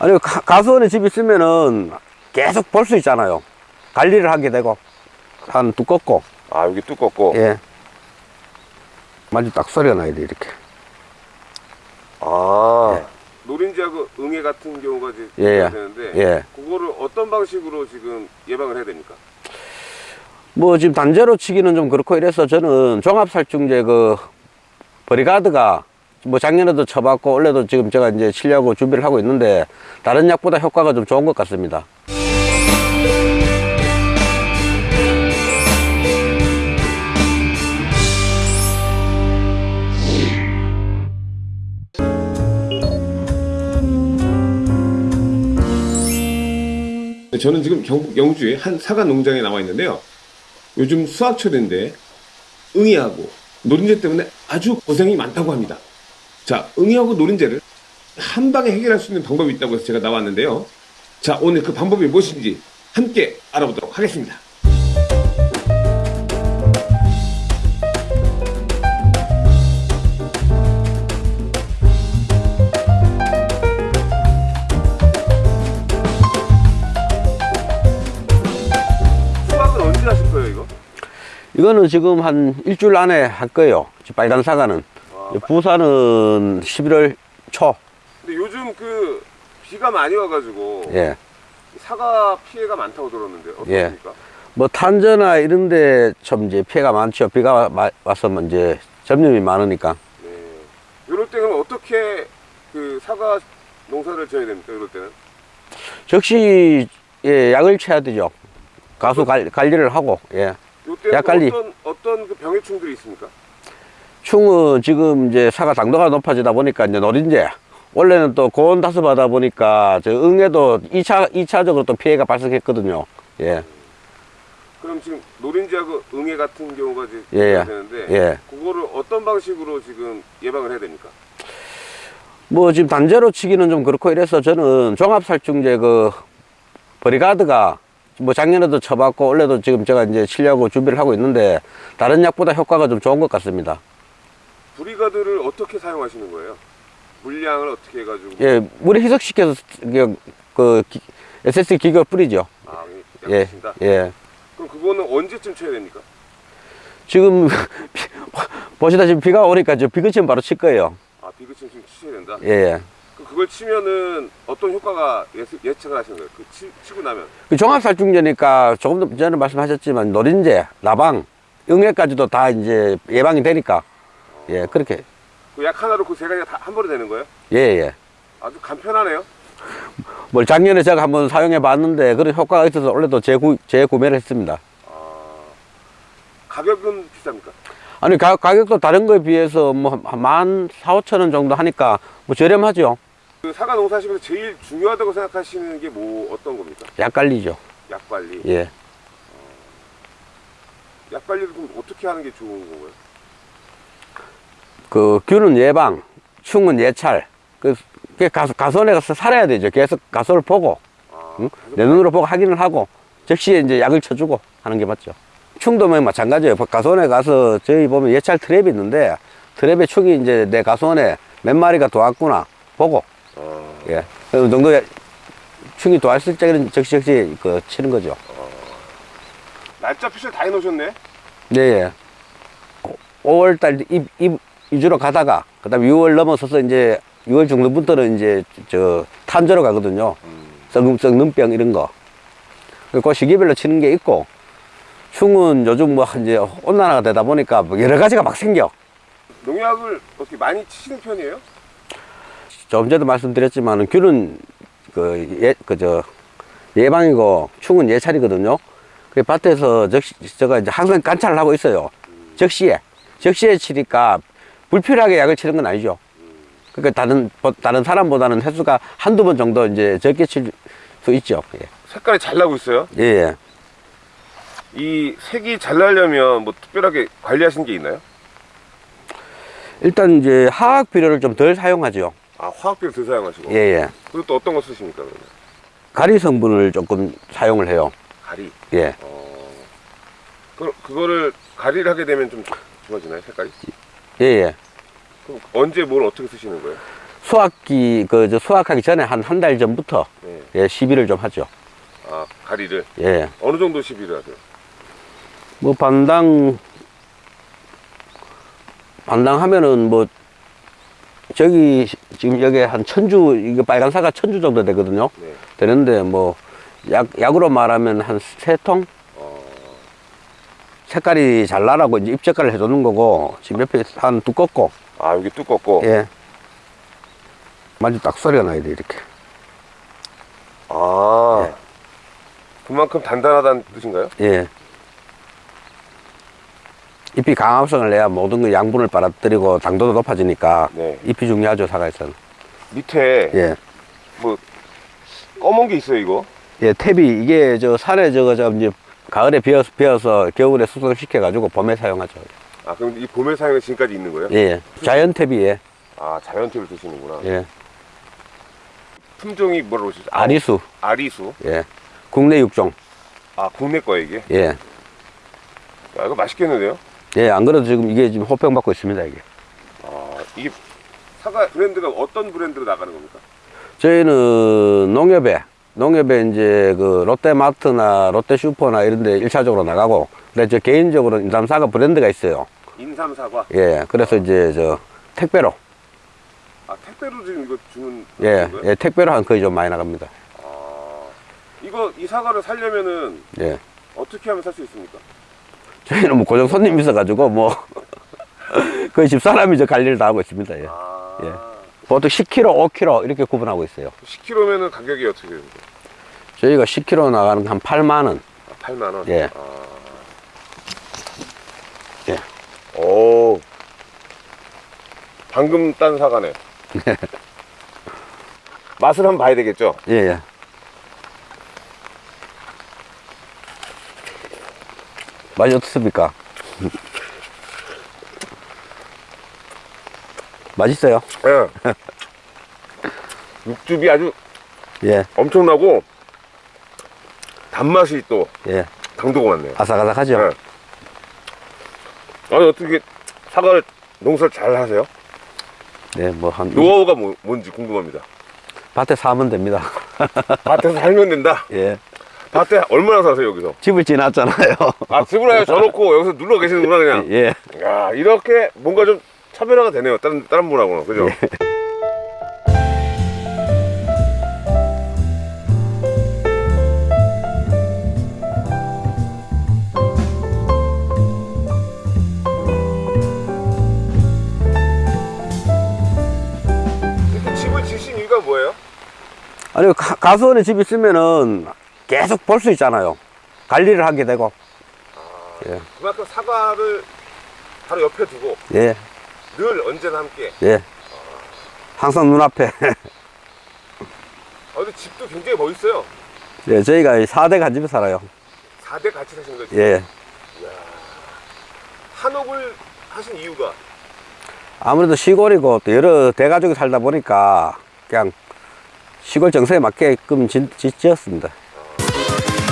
아니 가, 가수원에 집 있으면은 계속 볼 수 있잖아요. 관리를 하게 되고 한 두껍고. 아 여기 두껍고? 예. 마치 딱 소리가 나야 돼 이렇게. 아. 노린지하고 응애 같은 경우가 이제 예, 예. 되는데 예. 그거를 어떤 방식으로 지금 예방을 해야 됩니까? 뭐 지금 단제로 치기는 좀 그렇고 이래서 저는 종합살충제 그 브리가드가 뭐 작년에도 쳐봤고 올해도 지금 제가 이제 치려고 준비를 하고 있는데 다른 약보다 효과가 좀 좋은 것 같습니다. 네, 저는 지금 경북 영주의 한 사과 농장에 나와 있는데요. 요즘 수확철인데 응애하고 노린재 때문에 아주 고생이 많다고 합니다. 자, 응애하고 노린재를 한 방에 해결할 수 있는 방법이 있다고 해서 제가 나왔는데요. 자, 오늘 그 방법이 무엇인지 함께 알아보도록 하겠습니다. 수확은 언제 하실 거예요, 이거? 이거는 지금 한 일주일 안에 할 거예요. 빨간 사과는. 와, 부산은 11월 초. 근데 요즘 그 비가 많이 와가지고 예. 사과 피해가 많다고 들었는데 예. 어떻습니까? 뭐 탄저나 이런 데좀 이제 피해가 많죠. 비가 와- 마- 와서 이제 점염이 많으니까. 네. 이럴 때는 어떻게 그 사과 농사를 지어야 됩니까? 이럴 때는? 즉시 예, 약을 쳐야 되죠. 가수 관, 관리를 하고 예. 약 관리. 어떤 어떤 그 병해충들이 있습니까? 충은 지금 이제 사과 당도가 높아지다 보니까 이제 노린재 원래는 또 고온 다습하다 보니까 저 응에도 이차이차적으로 또 피해가 발생했거든요. 예. 그럼 지금 노린지하고 응애 같은 경우가 이제 예, 예. 되는데 예. 그거를 어떤 방식으로 지금 예방을 해야 됩니까? 뭐 지금 단제로 치기는 좀 그렇고 이래서 저는 종합살충제 그 브리가드가 뭐 작년에도 쳐봤고 올해도 지금 제가 이제 치려고 준비를 하고 있는데 다른 약보다 효과가 좀 좋은 것 같습니다. 브리가드를 어떻게 사용하시는 거예요? 물량을 어떻게 해가지고 예, 물에 희석시켜서 그, 그 기- SSD 기계 뿌리죠. 아, 예, 약하신다. 예. 그럼 그거는 언제쯤 쳐야 됩니까? 지금 비- 보시다시피 비가 오니까 저 비그 치면 바로 칠 거예요. 아, 비그침 지금 치셔야 된다. 예, 예. 그걸 치면은 어떤 효과가 예측, 예측을 하시는 거예요? 그 치, 치고 나면 그 종합살충제니까 조금 전에 말씀하셨지만 노린재, 나방, 응애까지도 다 이제 예방이 되니까 예, 그렇게 그 약 하나로 그 세 가지가 다 한 번에 되는 거예요? 예, 예. 아주 간편하네요. 뭘 작년에 제가 한번 사용해 봤는데 그런 효과가 있어서 올해도 재구, 재구매를 했습니다. 아, 가격은 비쌉니까? 아니, 가, 가격도 다른 거에 비해서 뭐만 4, 5천 원 정도 하니까 뭐 저렴하죠. 그 사과 농사하시면서 제일 중요하다고 생각하시는 게 뭐 어떤 겁니까? 약 관리죠. 약 관리. 예. 약 관리를 그럼 어떻게 하는 게 좋은 건가요? 그 균은 예방, 충은 예찰. 그, 그 가수, 가수원에 가서 살아야 되죠. 계속 가수를 보고, 아, 응? 내 눈으로 보고 확인을 하고, 즉시에 이제 약을 쳐주고 하는 게 맞죠. 충도 뭐 마찬가지예요. 가수원에 가서 저희 보면 예찰 트랩이 있는데, 트랩에 충이 이제 내 가수원에 몇 마리가 도왔구나 보고, 아, 예. 어느 정도 충이 도왔을 때는 즉시 즉시 그 치는 거죠. 날짜 표시를 다 해놓으셨네. 네, 예. 5월달 입, 입 위주로 가다가, 그 다음에 6월 넘어서서 이제 6월 정도부터는 이제 저 탄저로 가거든요. 썩음, 썩는병 이런 거. 그 시기별로 치는 게 있고, 충은 요즘 뭐 이제 온난화가 되다 보니까 뭐 여러 가지가 막 생겨. 농약을 어떻게 많이 치시는 편이에요? 조금 전에도 말씀드렸지만 균은 그 예, 그저 예방이고 충은 예찰이거든요. 그 밭에서 적시, 제가 이제 항상 관찰을 하고 있어요. 적시에. 적시에 치니까 불필요하게 약을 치는 건 아니죠. 그러니까 다른, 보- 다른 사람보다는 횟수가 한두 번 정도 이제 적게 칠 수 있죠. 예. 색깔이 잘 나고 있어요. 예, 예. 이 색이 잘 나려면 뭐 특별하게 관리하신 게 있나요? 일단 이제 화학 비료를 좀 덜 사용하죠. 아, 화학비를 더 사용하시고. 예, 예. 그리고 또 어떤 거 쓰십니까, 그러면? 가리 성분을 조금 사용을 해요. 가리. 예. 어, 그, 그거를 가리를 하게 되면 좀 좋아지나요, 색깔이? 예, 예. 그럼 언제 뭘 어떻게 쓰시는 거예요? 수확기, 그, 저 수확하기 전에 한 한 달 전부터, 네. 예, 시비를 좀 하죠. 아, 가리를. 예. 어느 정도 시비를 하세요? 뭐, 반당, 반당 하면은 뭐, 저기, 지금 여기 한 천주, 이거 빨간 사과 천주 정도 되거든요. 네. 되는데, 뭐, 약, 약으로 말하면 한 세 통? 어, 색깔이 잘 나라고 이제 입색깔을 해주는 거고, 지금 옆에 한 두껍고, 아, 여기 두껍고. 예. 마주 딱 소리가 나야 돼, 이렇게. 아. 예. 그만큼 단단하다는 뜻인가요? 예. 잎이 강합성을 내야 모든 그 양분을 빨아들이고 당도도 높아지니까 네. 잎이 중요하죠, 사과에서는. 밑에 예. 뭐 검은 게 있어요, 이거. 예, 탭이 이게 저 산에 저거 저 이제 가을에 비어서, 비어서 겨울에 숙성시켜 가지고 봄에 사용하죠. 아, 그럼 이 봄에 사용에 지금까지 있는 거예요? 예. 자연 탭이에, 아, 자연팁을 드시는구나. 예. 품종이 뭐라고 그러시죠? 아리수, 아리수. 예. 국내 육종, 아, 국내 거예요, 이게. 예. 야, 이거 맛있겠는데요? 예, 안 그래도 지금 이게 지금 호평 받고 있습니다, 이게. 아, 이게 사과 브랜드가 어떤 브랜드로 나가는 겁니까? 저희는 농협에, 농협에 이제 그 롯데마트나 롯데슈퍼나 이런 데 1차적으로 나가고, 근데 저 개인적으로 인삼사과 브랜드가 있어요. 인삼 사과. 예, 그래서 이제 저 택배로, 아, 택배로 지금 이거 주는 예? 예, 택배로 한 거의 좀 많이 나갑니다. 아, 이거 이 사과를 살려면은 예. 어떻게 하면 살 수 있습니까? 저희는 뭐 고정 손님 있어가지고 뭐, 거의 집사람이 저 관리를 다 하고 있습니다. 예. 아, 예. 보통 10kg, 5kg 이렇게 구분하고 있어요. 10kg면은 가격이 어떻게 됩니까? 저희가 10kg 나가는 거한 8만 원. 아, 8만 원. 예. 아. 예. 오. 방금 딴 사과네. 맛을 한번 봐야 되겠죠? 예, 예. 맛이 어떻습니까? 맛있어요? 예. 육즙이 아주 예, 엄청나고 단맛이 또 예. 당도가 많네요. 아삭아삭하죠? 예. 아니 어떻게 사과를 농사를 잘 하세요? 네, 뭐, 한, 노하우가 뭐, 뭔지 궁금합니다. 밭에 사면 됩니다. 밭에서 살면 된다. 예. 밭에 얼마나 사세요 여기서? 집을 지났잖아요. 아 집을 아예 져놓고 여기서 눌러 계시는구나 그냥. 예. 야 이렇게 뭔가 좀 차별화가 되네요. 다른 다른 분하고는 그죠? 뭐예요? 아니, 가, 가수원에 집 있으면은 계속 볼 수 있잖아요. 관리를 하게 되고. 예. 그만큼 사과를 바로 옆에 두고 예, 늘 언제나 함께? 예. 항상 눈앞에. 아, 근데 집도 굉장히 멋있어요. 예, 저희가 4대 간집에 살아요. 4대 같이 사신 거죠? 예. 이야, 한옥을 하신 이유가? 아무래도 시골이고 또 여러 대가족이 살다 보니까 그냥 시골 정서에 맞게끔 지, 지, 지었습니다. 아.